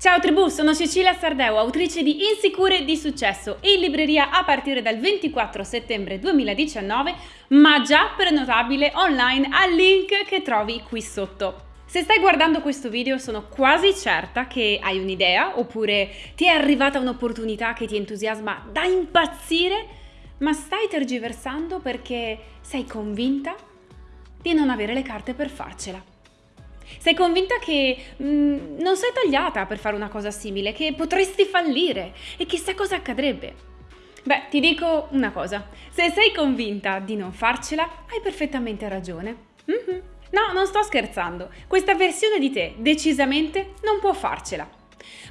Ciao tribù, sono Cecilia Sardeu, autrice di Insicure di Successo, in libreria a partire dal 24 settembre 2019, ma già prenotabile online al link che trovi qui sotto. Se stai guardando questo video sono quasi certa che hai un'idea oppure ti è arrivata un'opportunità che ti entusiasma da impazzire, ma stai tergiversando perché sei convinta di non avere le carte per farcela. Sei convinta che mh, mm, non sei tagliata per fare una cosa simile, che potresti fallire e chissà cosa accadrebbe. Beh, ti dico una cosa, se sei convinta di non farcela, hai perfettamente ragione. Mm-hmm. No, non sto scherzando, questa versione di te decisamente non può farcela.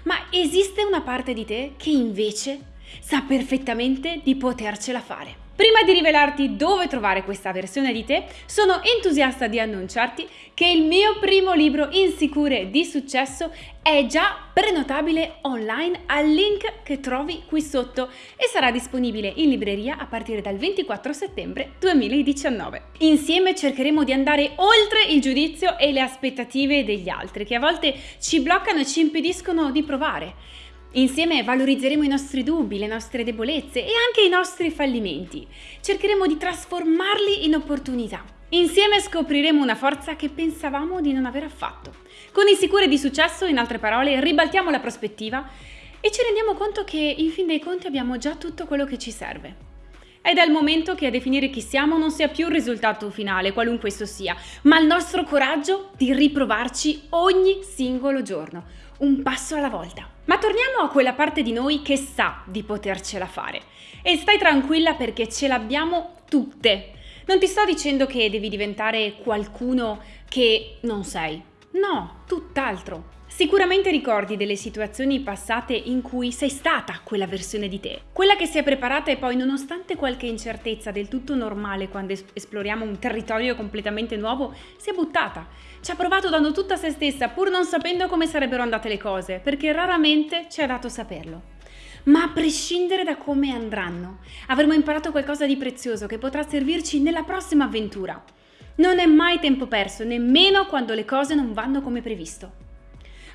Ma esiste una parte di te che invece sa perfettamente di potercela fare. Prima di rivelarti dove trovare questa versione di te, sono entusiasta di annunciarti che il mio primo libro Insicure di successo è già prenotabile online al link che trovi qui sotto e sarà disponibile in libreria a partire dal 24 settembre 2019. Insieme cercheremo di andare oltre il giudizio e le aspettative degli altri che a volte ci bloccano e ci impediscono di provare. Insieme valorizzeremo i nostri dubbi, le nostre debolezze e anche i nostri fallimenti. Cercheremo di trasformarli in opportunità. Insieme scopriremo una forza che pensavamo di non aver affatto. Con i sicuri di successo, in altre parole, ribaltiamo la prospettiva e ci rendiamo conto che in fin dei conti abbiamo già tutto quello che ci serve. È il momento che a definire chi siamo non sia più il risultato finale, qualunque esso sia, ma il nostro coraggio di riprovarci ogni singolo giorno, un passo alla volta. Ma torniamo a quella parte di noi che sa di potercela fare. E stai tranquilla perché ce l'abbiamo tutte. Non ti sto dicendo che devi diventare qualcuno che non sei. No, tutt'altro. Sicuramente ricordi delle situazioni passate in cui sei stata quella versione di te, quella che si è preparata e poi nonostante qualche incertezza del tutto normale quando esploriamo un territorio completamente nuovo, si è buttata. Ci ha provato dando tutta se stessa pur non sapendo come sarebbero andate le cose, perché raramente ci è dato saperlo. Ma a prescindere da come andranno, avremo imparato qualcosa di prezioso che potrà servirci nella prossima avventura. Non è mai tempo perso, nemmeno quando le cose non vanno come previsto.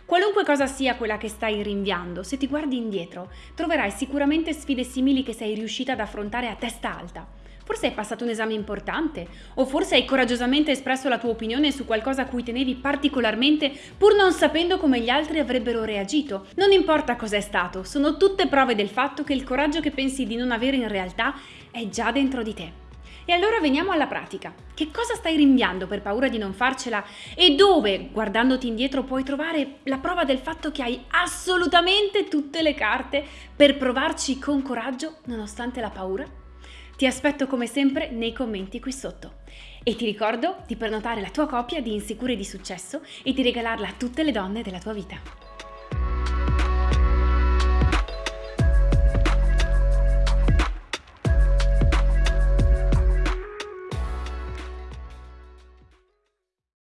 Qualunque cosa sia quella che stai rinviando, se ti guardi indietro, troverai sicuramente sfide simili che sei riuscita ad affrontare a testa alta. Forse hai passato un esame importante, o forse hai coraggiosamente espresso la tua opinione su qualcosa a cui tenevi particolarmente pur non sapendo come gli altri avrebbero reagito. Non importa cos'è stato, sono tutte prove del fatto che il coraggio che pensi di non avere in realtà è già dentro di te. E allora veniamo alla pratica. Che cosa stai rinviando per paura di non farcela e dove, guardandoti indietro, puoi trovare la prova del fatto che hai assolutamente tutte le carte per provarci con coraggio nonostante la paura? Ti aspetto come sempre nei commenti qui sotto. E ti ricordo di prenotare la tua copia di Insicure di Successo e di regalarla a tutte le donne della tua vita.